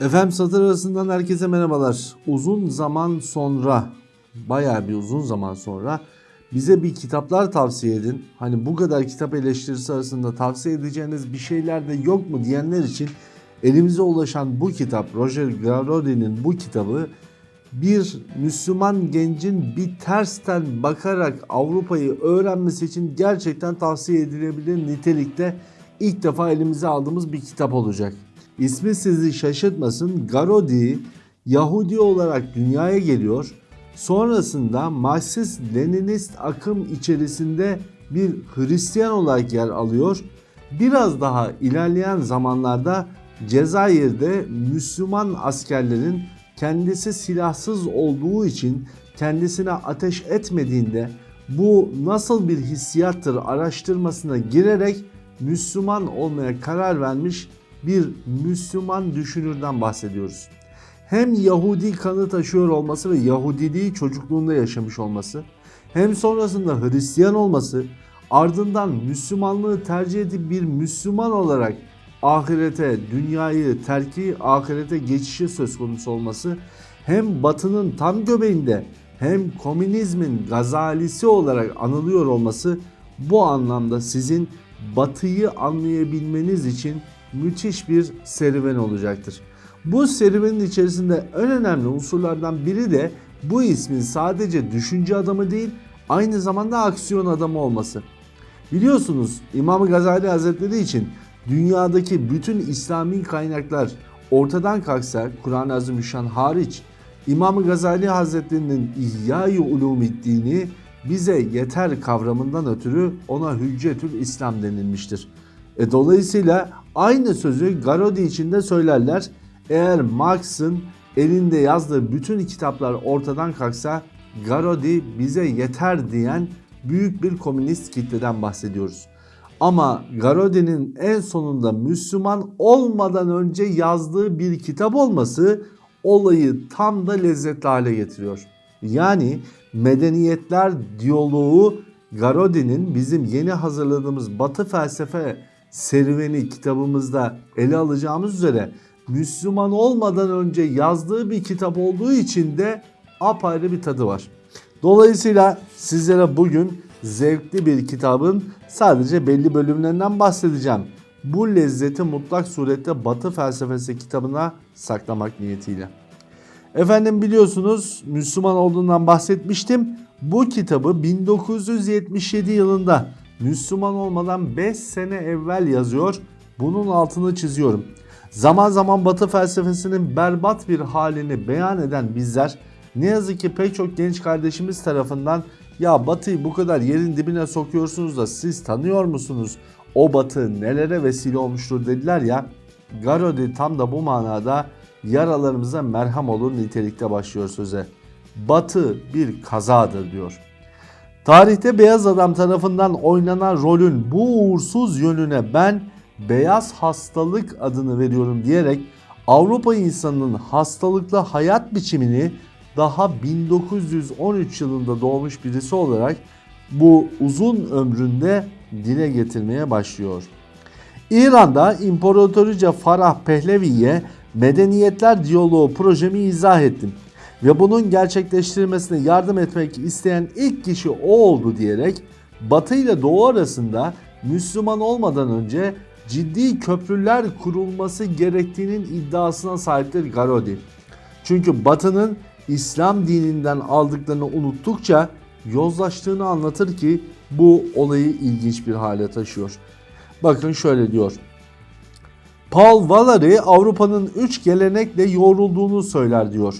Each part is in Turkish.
Efendim satır arasından herkese merhabalar. Uzun zaman sonra, bayağı bir uzun zaman sonra bize bir kitaplar tavsiye edin. Hani bu kadar kitap eleştirisi arasında tavsiye edeceğiniz bir şeyler de yok mu diyenler için elimize ulaşan bu kitap, Roger Garaudy'nin bu kitabı bir Müslüman gencin bir tersten bakarak Avrupa'yı öğrenmesi için gerçekten tavsiye edilebilir nitelikte ilk defa elimize aldığımız bir kitap olacak. İsmi sizi şaşırtmasın. Garodi Yahudi olarak dünyaya geliyor. Sonrasında Marksist Leninist akım içerisinde bir Hristiyan olarak yer alıyor. Biraz daha ilerleyen zamanlarda Cezayir'de Müslüman askerlerin kendisi silahsız olduğu için kendisine ateş etmediğinde bu nasıl bir hissiyattır araştırmasına girerek Müslüman olmaya karar vermiş bir Müslüman düşünürden bahsediyoruz. Hem Yahudi kanı taşıyor olması ve Yahudiliği çocukluğunda yaşamış olması, hem sonrasında Hristiyan olması, ardından Müslümanlığı tercih edip bir Müslüman olarak ahirete, dünyayı terki, ahirete geçişi söz konusu olması, hem batının tam göbeğinde hem komünizmin gazalisi olarak anılıyor olması bu anlamda sizin batıyı anlayabilmeniz için müthiş bir serüven olacaktır. Bu serüvenin içerisinde en önemli unsurlardan biri de bu ismin sadece düşünce adamı değil aynı zamanda aksiyon adamı olması. Biliyorsunuz İmam Gazali Hazretleri için dünyadaki bütün İslami kaynaklar ortadan kalksa Kur'an-ı Azimüşşan hariç İmam Gazali Hazretleri'nin İhya-i Ulumiddin'i bize yeter kavramından ötürü ona Hüccetül İslam denilmiştir. E, dolayısıyla aynı sözü Garodi için de söylerler. Eğer Marx'ın elinde yazdığı bütün kitaplar ortadan kalksa Garodi bize yeter diyen büyük bir komünist kitleden bahsediyoruz. Ama Garodi'nin en sonunda Müslüman olmadan önce yazdığı bir kitap olması olayı tam da lezzetli hale getiriyor. Yani medeniyetler diyaloğu Garodi'nin bizim yeni hazırladığımız Batı felsefe serüveni kitabımızda ele alacağımız üzere Müslüman olmadan önce yazdığı bir kitap olduğu için de apayrı bir tadı var. Dolayısıyla sizlere bugün zevkli bir kitabın sadece belli bölümlerinden bahsedeceğim. Bu lezzeti mutlak surette Batı felsefesi kitabına saklamak niyetiyle. Efendim biliyorsunuz Müslüman olduğundan bahsetmiştim. Bu kitabı 1977 yılında Müslüman olmadan 5 sene evvel yazıyor. Bunun altını çiziyorum. Zaman zaman Batı felsefesinin berbat bir halini beyan eden bizler ne yazık ki pek çok genç kardeşimiz tarafından ya Batı'yı bu kadar yerin dibine sokuyorsunuz da siz tanıyor musunuz? O Batı nelere vesile olmuştur dediler ya. Garodi tam da bu manada yaralarımıza merham olur nitelikte başlıyor söze. Batı bir kazadır diyor. Tarihte beyaz adam tarafından oynanan rolün bu uğursuz yönüne ben beyaz hastalık adını veriyorum diyerek Avrupa insanının hastalıklı hayat biçimini daha 1913 yılında doğmuş birisi olarak bu uzun ömründe dile getirmeye başlıyor. İran'da İmparatorice Farah Pehlevi'ye medeniyetler diyaloğu projemi izah ettim ve bunun gerçekleştirilmesine yardım etmek isteyen ilk kişi o oldu diyerek Batı ile Doğu arasında Müslüman olmadan önce ciddi köprüler kurulması gerektiğinin iddiasına sahiptir Garodi. Çünkü Batı'nın İslam dininden aldıklarını unuttukça yozlaştığını anlatır ki bu olayı ilginç bir hale taşıyor. Bakın şöyle diyor. Paul Valery Avrupa'nın üç gelenekle yoğrulduğunu söyler diyor.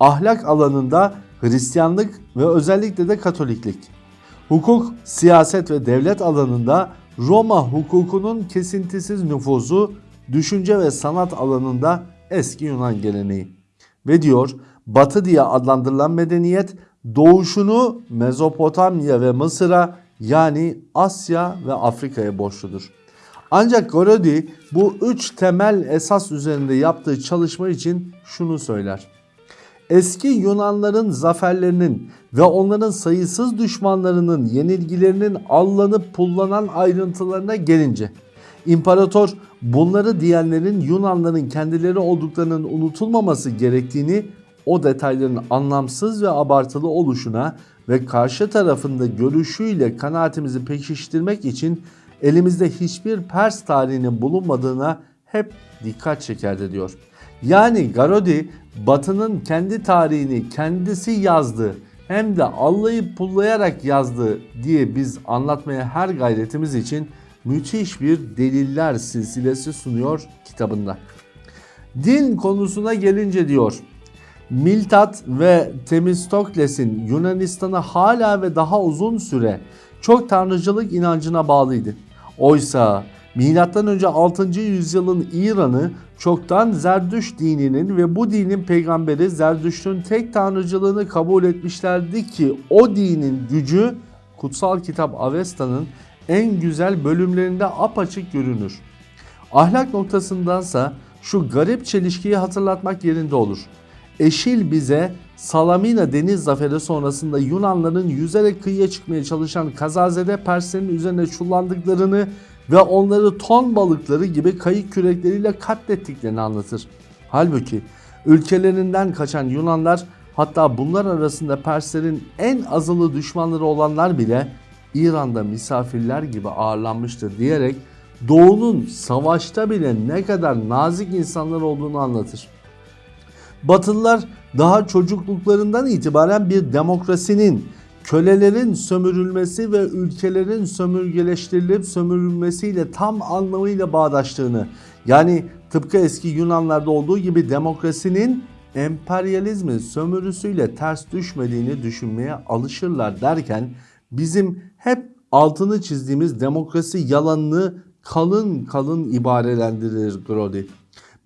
Ahlak alanında Hristiyanlık ve özellikle de Katoliklik. Hukuk, siyaset ve devlet alanında Roma hukukunun kesintisiz nüfuzu, düşünce ve sanat alanında eski Yunan geleneği. Ve diyor Batı diye adlandırılan medeniyet doğuşunu Mezopotamya ve Mısır'a yani Asya ve Afrika'ya borçludur. Ancak Gorodi bu üç temel esas üzerinde yaptığı çalışma için şunu söyler. Eski Yunanların zaferlerinin ve onların sayısız düşmanlarının yenilgilerinin allanıp pullanan ayrıntılarına gelince İmparator bunları diyenlerin Yunanların kendileri olduklarının unutulmaması gerektiğini o detayların anlamsız ve abartılı oluşuna ve karşı tarafında görüşüyle kanaatimizi pekiştirmek için elimizde hiçbir Pers tarihinin bulunmadığına hep dikkat çekerdi diyor. Yani Garodi Batı'nın kendi tarihini kendisi yazdı hem de allayıp pullayarak yazdı diye biz anlatmaya her gayretimiz için müthiş bir deliller silsilesi sunuyor kitabında. Din konusuna gelince diyor. Miltat ve Themistokles'in Yunanistan'ı hala ve daha uzun süre çok tanrıcılık inancına bağlıydı. Oysa Milattan önce 6. yüzyılın İran'ı çoktan Zerdüş dininin ve bu dinin peygamberi Zerdüşt'ün tek tanrıcılığını kabul etmişlerdi ki o dinin gücü kutsal kitap Avesta'nın en güzel bölümlerinde apaçık görünür. Ahlak noktasındansa şu garip çelişkiyi hatırlatmak yerinde olur. Eşil bize Salamina deniz zaferi sonrasında Yunanların yüzerek kıyıya çıkmaya çalışan kazazede Perslerin üzerine çullandıklarını ve onları ton balıkları gibi kayık kürekleriyle katlettiklerini anlatır. Halbuki ülkelerinden kaçan Yunanlar hatta bunlar arasında Perslerin en azılı düşmanları olanlar bile İran'da misafirler gibi ağırlanmıştır diyerek Doğu'nun savaşta bile ne kadar nazik insanlar olduğunu anlatır. Batılılar daha çocukluklarından itibaren bir demokrasinin, kölelerin sömürülmesi ve ülkelerin sömürgeleştirilip sömürülmesiyle tam anlamıyla bağdaştığını, yani tıpkı eski Yunanlarda olduğu gibi demokrasinin emperyalizmin sömürüsüyle ters düşmediğini düşünmeye alışırlar derken bizim hep altını çizdiğimiz demokrasi yalanını kalın kalın ibarelendirir Grody.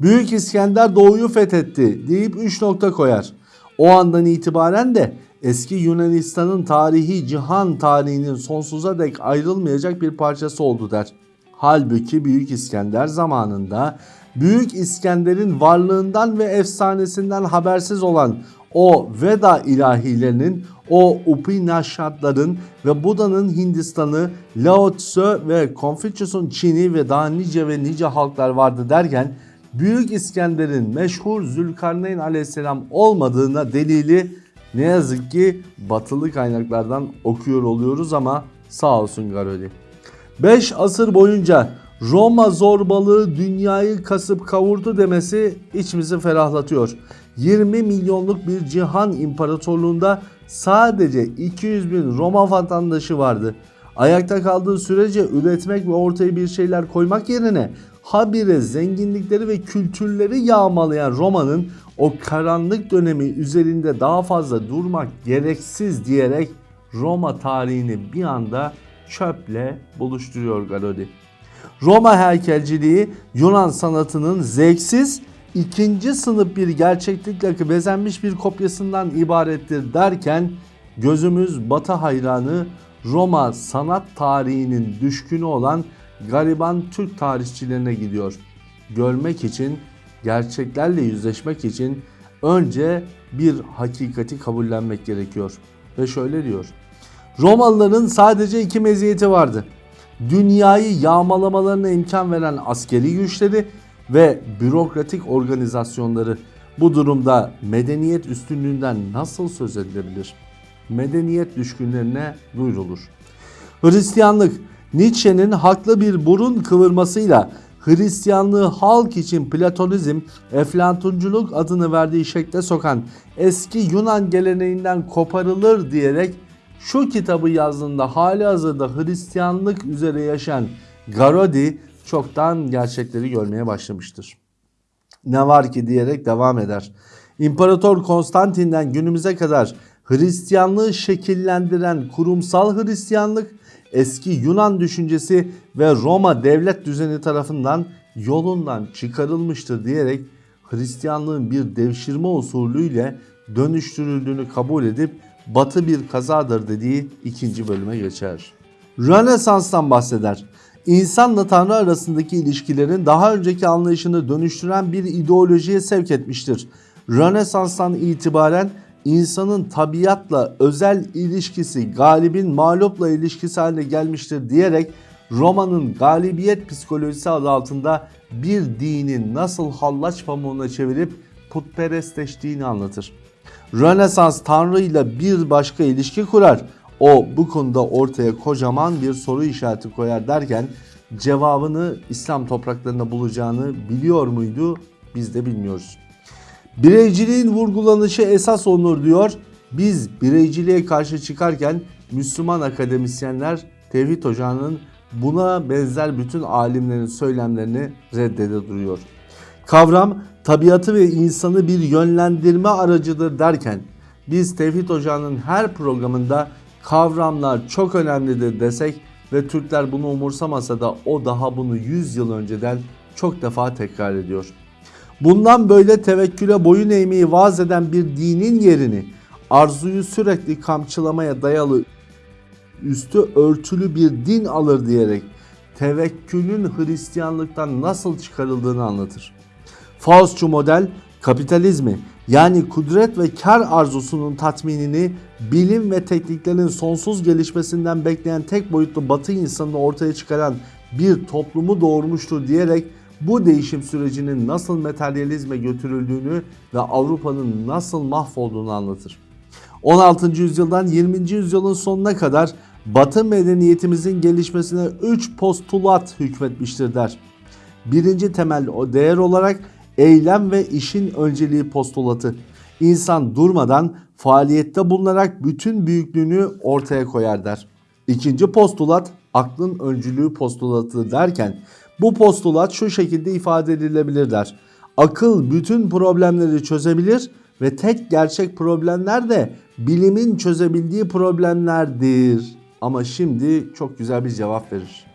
Büyük İskender doğuyu fethetti deyip 3 nokta koyar. O andan itibaren de eski Yunanistan'ın tarihi cihan tarihinin sonsuza dek ayrılmayacak bir parçası oldu der. Halbuki Büyük İskender zamanında Büyük İskender'in varlığından ve efsanesinden habersiz olan o Veda ilahilerinin, o Upanishadların ve Buda'nın Hindistan'ı, Lao Tzu ve Confucius'un Çin'i ve daha nice ve nice halklar vardı derken Büyük İskender'in meşhur Zülkarneyn aleyhisselam olmadığına delili ne yazık ki batılı kaynaklardan okuyor oluyoruz ama sağ olsun Garoli. 5 asır boyunca Roma zorbalığı dünyayı kasıp kavurdu demesi içimizi ferahlatıyor. 20 milyonluk bir cihan imparatorluğunda sadece 200 bin Roma vatandaşı vardı. Ayakta kaldığı sürece üretmek ve ortaya bir şeyler koymak yerine habire zenginlikleri ve kültürleri yağmalayan Roma'nın o karanlık dönemi üzerinde daha fazla durmak gereksiz diyerek Roma tarihini bir anda çöple buluşturuyor Garodi. Roma heykelciliği Yunan sanatının zevksiz ikinci sınıf bir gerçeklikle bezenmiş bir kopyasından ibarettir derken gözümüz batı hayranı Roma sanat tarihinin düşkünü olan gariban Türk tarihçilerine gidiyor. Görmek için, gerçeklerle yüzleşmek için önce bir hakikati kabullenmek gerekiyor. Ve şöyle diyor. Romalıların sadece iki meziyeti vardı. Dünyayı yağmalamalarına imkan veren askeri güçleri ve bürokratik organizasyonları. Bu durumda medeniyet üstünlüğünden nasıl söz edilebilir? Medeniyet düşkünlerine duyurulur. Hristiyanlık Nietzsche'nin haklı bir burun kıvırmasıyla Hristiyanlığı halk için Platonizm, Eflatunculuk adını verdiği şekle sokan eski Yunan geleneğinden koparılır diyerek şu kitabı yazdığında hali hazırda Hristiyanlık üzere yaşayan Garodi çoktan gerçekleri görmeye başlamıştır. Ne var ki diyerek devam eder. İmparator Konstantin'den günümüze kadar Hristiyanlığı şekillendiren kurumsal Hristiyanlık eski Yunan düşüncesi ve Roma devlet düzeni tarafından yolundan çıkarılmıştır diyerek Hristiyanlığın bir devşirme usulüyle dönüştürüldüğünü kabul edip batı bir kazadır dediği ikinci bölüme geçer. Rönesans'tan bahseder. İnsanla Tanrı arasındaki ilişkilerin daha önceki anlayışını dönüştüren bir ideolojiye sevk etmiştir. Rönesans'tan itibaren insanın tabiatla özel ilişkisi galibin mağlupla ilişkisi haline gelmiştir diyerek Roma'nın galibiyet psikolojisi adı altında bir dinin nasıl hallaç pamuğuna çevirip putperestleştiğini anlatır. Rönesans Tanrı ile bir başka ilişki kurar. O bu konuda ortaya kocaman bir soru işareti koyar derken cevabını İslam topraklarında bulacağını biliyor muydu? Biz de bilmiyoruz. Bireyciliğin vurgulanışı esas onur diyor. Biz bireyciliğe karşı çıkarken Müslüman akademisyenler Tevhid Ocağı'nın buna benzer bütün alimlerin söylemlerini reddede duruyor. Kavram tabiatı ve insanı bir yönlendirme aracıdır derken biz Tevhid Ocağı'nın her programında kavramlar çok önemlidir desek ve Türkler bunu umursamasa da o daha bunu 100 yıl önceden çok defa tekrar ediyor. Bundan böyle tevekküle boyun eğmeyi vaaz eden bir dinin yerini arzuyu sürekli kamçılamaya dayalı üstü örtülü bir din alır diyerek tevekkülün Hristiyanlıktan nasıl çıkarıldığını anlatır. Faustçu model kapitalizmi yani kudret ve kar arzusunun tatminini bilim ve tekniklerin sonsuz gelişmesinden bekleyen tek boyutlu batı insanını ortaya çıkaran bir toplumu doğurmuştur diyerek bu değişim sürecinin nasıl materyalizme götürüldüğünü ve Avrupa'nın nasıl mahvolduğunu anlatır. 16. yüzyıldan 20. yüzyılın sonuna kadar Batı medeniyetimizin gelişmesine 3 postulat hükmetmiştir der. Birinci temel değer olarak eylem ve işin önceliği postulatı. İnsan durmadan faaliyette bulunarak bütün büyüklüğünü ortaya koyar der. İkinci postulat aklın öncülüğü postulatı derken bu postulat şu şekilde ifade edilebilir der. Akıl bütün problemleri çözebilir ve tek gerçek problemler de bilimin çözebildiği problemlerdir. Ama şimdi çok güzel bir cevap verir.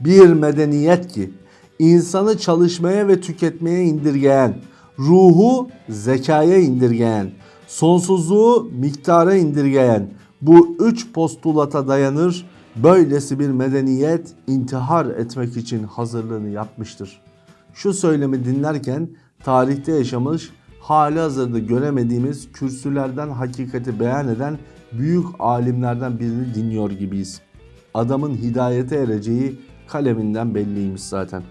Bir medeniyet ki insanı çalışmaya ve tüketmeye indirgeyen, ruhu zekaya indirgeyen, sonsuzluğu miktara indirgeyen bu üç postulata dayanır. Böylesi bir medeniyet intihar etmek için hazırlığını yapmıştır. Şu söylemi dinlerken tarihte yaşamış, hali hazırda göremediğimiz kürsülerden hakikati beyan eden büyük alimlerden birini dinliyor gibiyiz. Adamın hidayete ereceği kaleminden belliymiş zaten.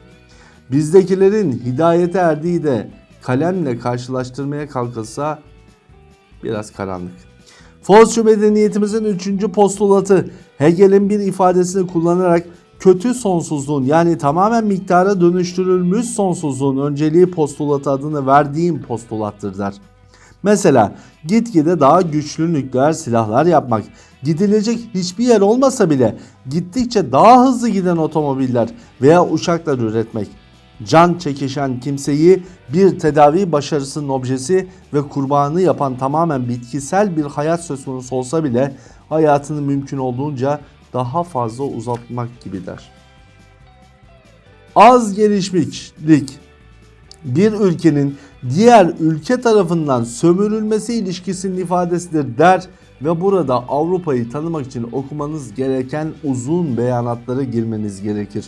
Bizdekilerin hidayete erdiği de kalemle karşılaştırmaya kalkılsa biraz karanlık. Fosçu medeniyetimizin üçüncü postulatı Hegel'in bir ifadesini kullanarak kötü sonsuzluğun yani tamamen miktara dönüştürülmüş sonsuzluğun önceliği postulatı adını verdiğim postulattır der. Mesela gitgide daha güçlü nükleer silahlar yapmak, gidilecek hiçbir yer olmasa bile gittikçe daha hızlı giden otomobiller veya uçaklar üretmek, can çekişen kimseyi bir tedavi başarısının objesi ve kurbanı yapan tamamen bitkisel bir hayat söz konusu olsa bile hayatını mümkün olduğunca daha fazla uzatmak gibi der. Az gelişmişlik bir ülkenin diğer ülke tarafından sömürülmesi ilişkisinin ifadesidir der ve burada Avrupa'yı tanımak için okumanız gereken uzun beyanatlara girmeniz gerekir.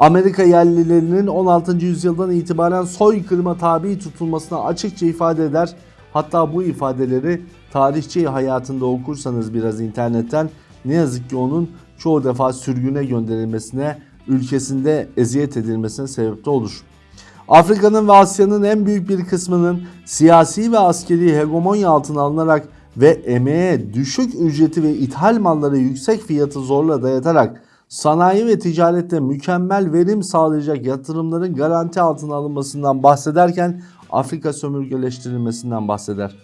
Amerika yerlilerinin 16. yüzyıldan itibaren soykırıma tabi tutulmasına açıkça ifade eder. Hatta bu ifadeleri tarihçi hayatında okursanız biraz internetten ne yazık ki onun çoğu defa sürgüne gönderilmesine, ülkesinde eziyet edilmesine sebep de olur. Afrika'nın ve Asya'nın en büyük bir kısmının siyasi ve askeri hegemonya altına alınarak ve emeğe düşük ücreti ve ithal malları yüksek fiyatı zorla dayatarak sanayi ve ticarette mükemmel verim sağlayacak yatırımların garanti altına alınmasından bahsederken Afrika sömürgeleştirilmesinden bahseder.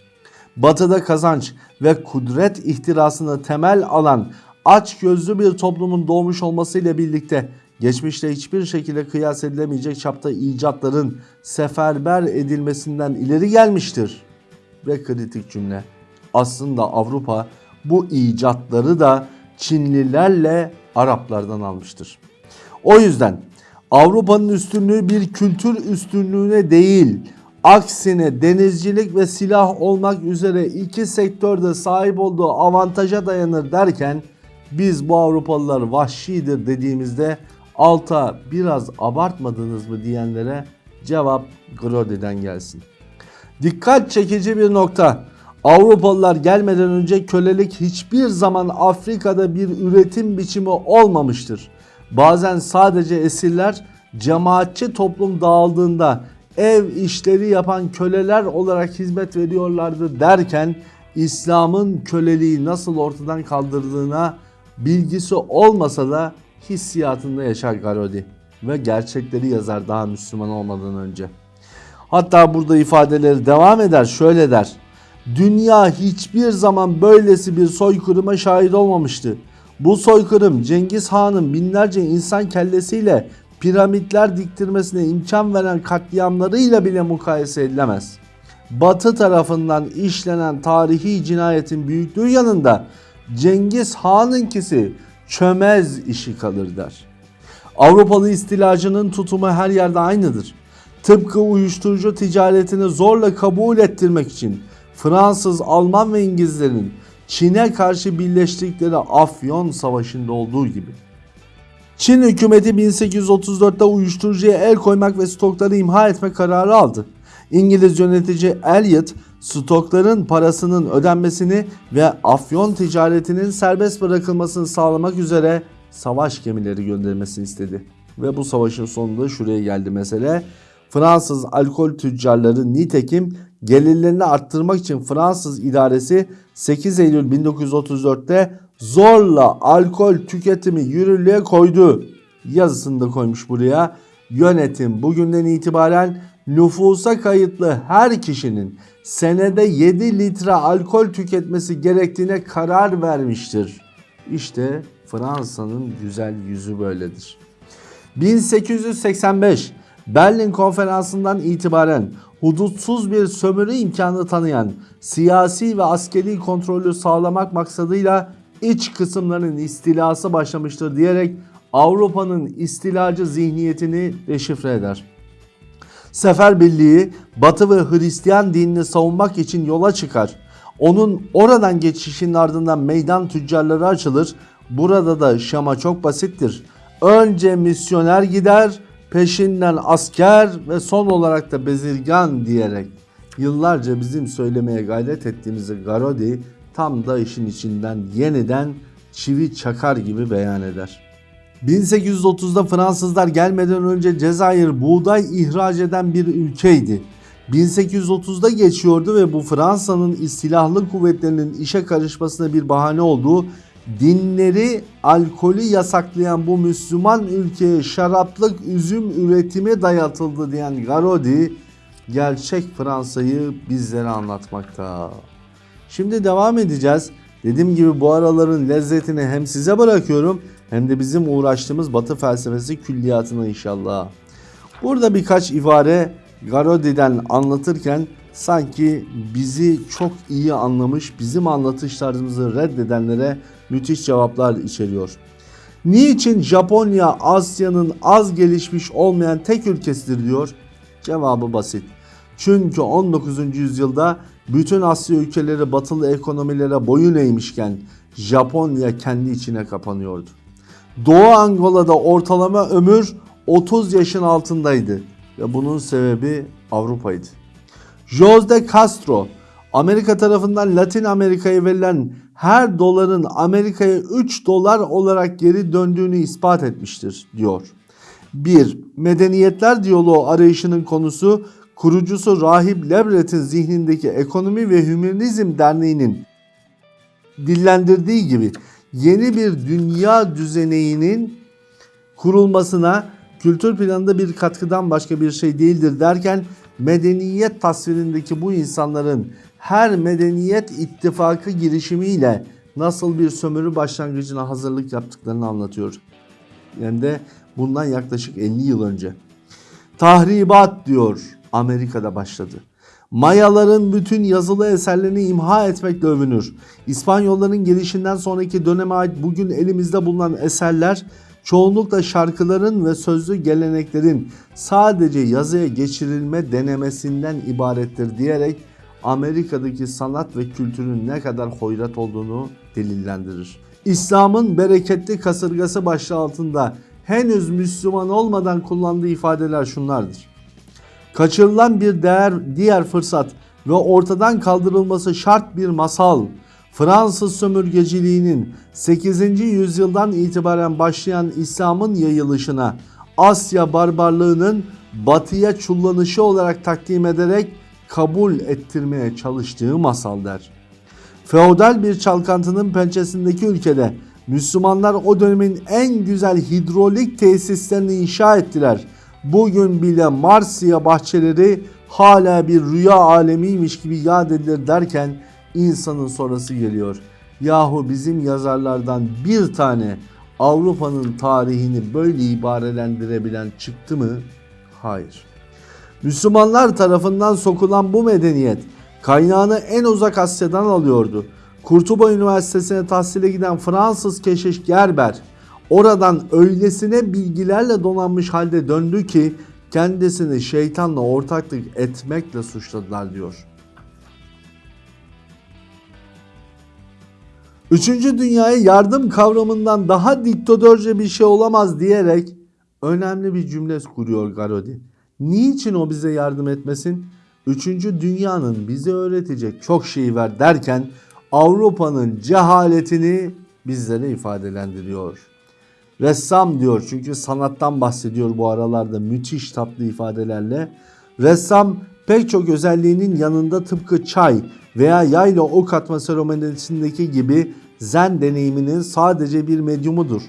Batıda kazanç ve kudret ihtirasını temel alan aç gözlü bir toplumun doğmuş olmasıyla birlikte geçmişte hiçbir şekilde kıyas edilemeyecek çapta icatların seferber edilmesinden ileri gelmiştir. Ve kritik cümle. Aslında Avrupa bu icatları da Çinlilerle Araplardan almıştır. O yüzden Avrupa'nın üstünlüğü bir kültür üstünlüğüne değil, aksine denizcilik ve silah olmak üzere iki sektörde sahip olduğu avantaja dayanır derken biz bu Avrupalılar vahşidir dediğimizde alta biraz abartmadınız mı diyenlere cevap Grodi'den gelsin. Dikkat çekici bir nokta. Avrupalılar gelmeden önce kölelik hiçbir zaman Afrika'da bir üretim biçimi olmamıştır. bazen sadece esirler, cemaatçi toplum dağıldığında ev işleri yapan köleler olarak hizmet veriyorlardı derken İslam'ın köleliği nasıl ortadan kaldırdığına bilgisi olmasa da hissiyatında yaşar Garodi ve gerçekleri yazar daha Müslüman olmadan önce. Hatta burada ifadeleri devam eder şöyle der. Dünya hiçbir zaman böylesi bir soykırıma şahit olmamıştı. Bu soykırım Cengiz Han'ın binlerce insan kellesiyle piramitler diktirmesine imkan veren katliamlarıyla bile mukayese edilemez. Batı tarafından işlenen tarihi cinayetin büyüklüğü yanında Cengiz Han'ınkisi çömez işi kalır der. Avrupalı istilacının tutumu her yerde aynıdır. Tıpkı uyuşturucu ticaretini zorla kabul ettirmek için Fransız, Alman ve İngilizlerin Çin'e karşı birleştikleri Afyon Savaşı'nda olduğu gibi. Çin hükümeti 1834'te uyuşturucuya el koymak ve stokları imha etme kararı aldı. İngiliz yönetici Elliot stokların parasının ödenmesini ve afyon ticaretinin serbest bırakılmasını sağlamak üzere savaş gemileri göndermesini istedi. Ve bu savaşın sonunda şuraya geldi mesele. Fransız alkol tüccarları nitekim gelirlerini arttırmak için Fransız idaresi 8 Eylül 1934'te zorla alkol tüketimi yürürlüğe koydu. Yazısını da koymuş buraya. Yönetim bugünden itibaren nüfusa kayıtlı her kişinin senede 7 litre alkol tüketmesi gerektiğine karar vermiştir. İşte Fransa'nın güzel yüzü böyledir. 1885 Berlin Konferansı'ndan itibaren hudutsuz bir sömürü imkanı tanıyan siyasi ve askeri kontrolü sağlamak maksadıyla iç kısımların istilası başlamıştır diyerek Avrupa'nın istilacı zihniyetini deşifre eder. Seferbirliği Batı ve Hristiyan dinini savunmak için yola çıkar. Onun oradan geçişinin ardından meydan tüccarları açılır. Burada da şama çok basittir. Önce misyoner gider, peşinden asker ve son olarak da bezirgan diyerek yıllarca bizim söylemeye gayret ettiğimizi Garodi tam da işin içinden yeniden çivi çakar gibi beyan eder. 1830'da Fransızlar gelmeden önce Cezayir buğday ihraç eden bir ülkeydi. 1830'da geçiyordu ve bu Fransa'nın silahlı kuvvetlerinin işe karışmasına bir bahane olduğu dinleri alkolü yasaklayan bu Müslüman ülkeye şaraplık üzüm üretimi dayatıldı diyen Garodi gerçek Fransa'yı bizlere anlatmakta. Şimdi devam edeceğiz. Dediğim gibi bu araların lezzetini hem size bırakıyorum hem de bizim uğraştığımız Batı felsefesi külliyatına inşallah. Burada birkaç ibare Garodi'den anlatırken sanki bizi çok iyi anlamış, bizim anlatış tarzımızı reddedenlere müthiş cevaplar içeriyor. Niçin Japonya Asya'nın az gelişmiş olmayan tek ülkesidir diyor? Cevabı basit. Çünkü 19. yüzyılda bütün Asya ülkeleri batılı ekonomilere boyun eğmişken Japonya kendi içine kapanıyordu. Doğu Angola'da ortalama ömür 30 yaşın altındaydı ve bunun sebebi Avrupa'ydı. Jose Castro Amerika tarafından Latin Amerika'ya verilen her doların Amerika'ya 3 dolar olarak geri döndüğünü ispat etmiştir diyor. 1. Medeniyetler diyaloğu arayışının konusu kurucusu Rahip Lebret'in zihnindeki Ekonomi ve Hümanizm Derneği'nin dillendirdiği gibi yeni bir dünya düzeninin kurulmasına kültür planında bir katkıdan başka bir şey değildir derken medeniyet tasvirindeki bu insanların her medeniyet ittifakı girişimiyle nasıl bir sömürü başlangıcına hazırlık yaptıklarını anlatıyor. Yani de bundan yaklaşık 50 yıl önce. Tahribat diyor Amerika'da başladı. Mayaların bütün yazılı eserlerini imha etmekle övünür. İspanyolların gelişinden sonraki döneme ait bugün elimizde bulunan eserler çoğunlukla şarkıların ve sözlü geleneklerin sadece yazıya geçirilme denemesinden ibarettir diyerek Amerika'daki sanat ve kültürün ne kadar hoyrat olduğunu delillendirir. İslam'ın bereketli kasırgası başlığı altında henüz Müslüman olmadan kullandığı ifadeler şunlardır. Kaçırılan bir değer, diğer fırsat ve ortadan kaldırılması şart bir masal. Fransız sömürgeciliğinin 8. yüzyıldan itibaren başlayan İslam'ın yayılışına Asya barbarlığının batıya çullanışı olarak takdim ederek kabul ettirmeye çalıştığı masal der. Feodal bir çalkantının pençesindeki ülkede Müslümanlar o dönemin en güzel hidrolik tesislerini inşa ettiler. Bugün bile Marsiya bahçeleri hala bir rüya alemiymiş gibi yad edilir derken insanın sonrası geliyor. Yahu bizim yazarlardan bir tane Avrupa'nın tarihini böyle ibarelendirebilen çıktı mı? Hayır. Müslümanlar tarafından sokulan bu medeniyet kaynağını en uzak Asya'dan alıyordu. Kurtuba Üniversitesi'ne tahsile giden Fransız keşiş Gerber oradan öylesine bilgilerle donanmış halde döndü ki kendisini şeytanla ortaklık etmekle suçladılar diyor. Üçüncü dünyaya yardım kavramından daha diktatörce bir şey olamaz diyerek önemli bir cümle kuruyor Garodi. Niçin o bize yardım etmesin? Üçüncü dünyanın bize öğretecek çok şey var derken Avrupa'nın cehaletini bizlere ifadelendiriyor. Ressam diyor çünkü sanattan bahsediyor bu aralarda müthiş tatlı ifadelerle. Ressam pek çok özelliğinin yanında tıpkı çay veya yayla ok atma seremonisindeki gibi zen deneyiminin sadece bir medyumudur.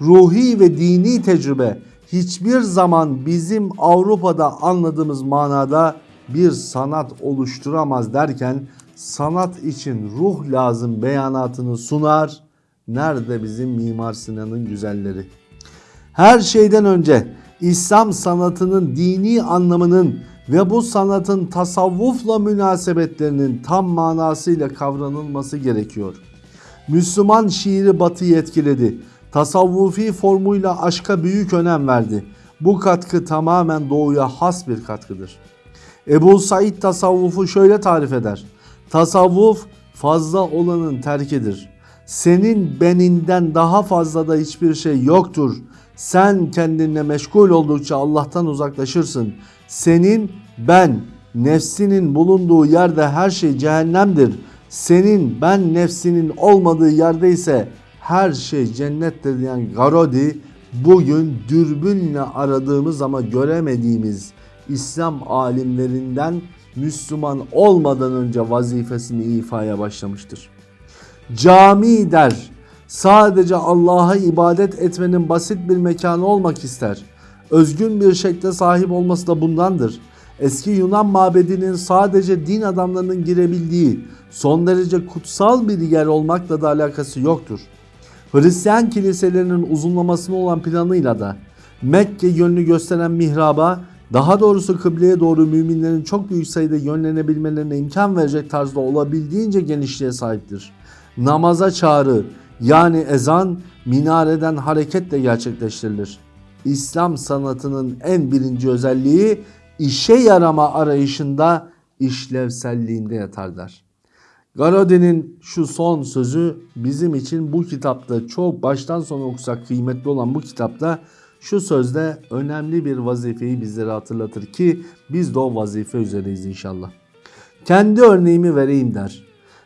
Ruhi ve dini tecrübe hiçbir zaman bizim Avrupa'da anladığımız manada bir sanat oluşturamaz derken sanat için ruh lazım beyanatını sunar. Nerede bizim Mimar Sinan'ın güzelleri? Her şeyden önce İslam sanatının dini anlamının ve bu sanatın tasavvufla münasebetlerinin tam manasıyla kavranılması gerekiyor. Müslüman şiiri batıyı etkiledi. Tasavvufi formuyla aşka büyük önem verdi. Bu katkı tamamen doğuya has bir katkıdır. Ebu Said tasavvufu şöyle tarif eder. Tasavvuf fazla olanın terkidir. Senin beninden daha fazla da hiçbir şey yoktur. Sen kendinle meşgul oldukça Allah'tan uzaklaşırsın. Senin ben nefsinin bulunduğu yerde her şey cehennemdir. Senin ben nefsinin olmadığı yerde ise her şey cennettir diyen Garodi bugün dürbünle aradığımız ama göremediğimiz İslam alimlerinden Müslüman olmadan önce vazifesini ifaya başlamıştır. Cami der. Sadece Allah'a ibadet etmenin basit bir mekanı olmak ister. Özgün bir şekle sahip olması da bundandır. Eski Yunan mabedinin sadece din adamlarının girebildiği son derece kutsal bir yer olmakla da alakası yoktur. Hristiyan kiliselerinin uzunlamasına olan planıyla da Mekke yönünü gösteren mihraba daha doğrusu kıbleye doğru müminlerin çok büyük sayıda yönlenebilmelerine imkan verecek tarzda olabildiğince genişliğe sahiptir. Namaza çağrı yani ezan minareden hareketle gerçekleştirilir. İslam sanatının en birinci özelliği işe yarama arayışında işlevselliğinde yatar der. Garodi'nin şu son sözü bizim için bu kitapta çok baştan sona okusak kıymetli olan bu kitapta şu sözde önemli bir vazifeyi bizlere hatırlatır ki biz de o vazife üzereyiz inşallah. Kendi örneğimi vereyim der.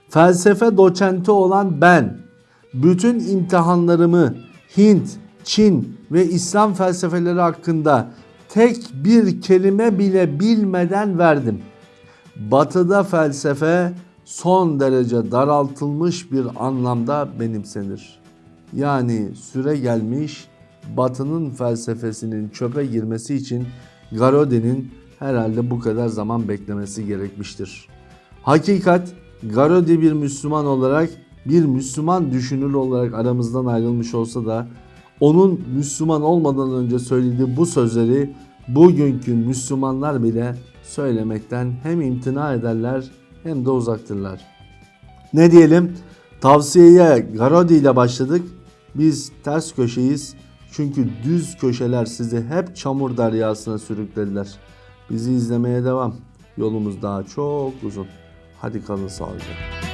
Felsefe doçenti olan ben bütün imtihanlarımı Hint, Çin ve İslam felsefeleri hakkında tek bir kelime bile bilmeden verdim. Batıda felsefe son derece daraltılmış bir anlamda benimsenir. Yani süre gelmiş Batı'nın felsefesinin çöpe girmesi için Garodi'nin herhalde bu kadar zaman beklemesi gerekmiştir. Hakikat Garodi bir Müslüman olarak bir Müslüman düşünür olarak aramızdan ayrılmış olsa da onun Müslüman olmadan önce söylediği bu sözleri bugünkü Müslümanlar bile söylemekten hem imtina ederler hem de uzaktırlar. Ne diyelim? Tavsiyeye Garodi ile başladık. Biz ters köşeyiz. Çünkü düz köşeler sizi hep çamur deryasına sürüklediler. Bizi izlemeye devam. Yolumuz daha çok uzun. Hadi kalın sağlıcakla.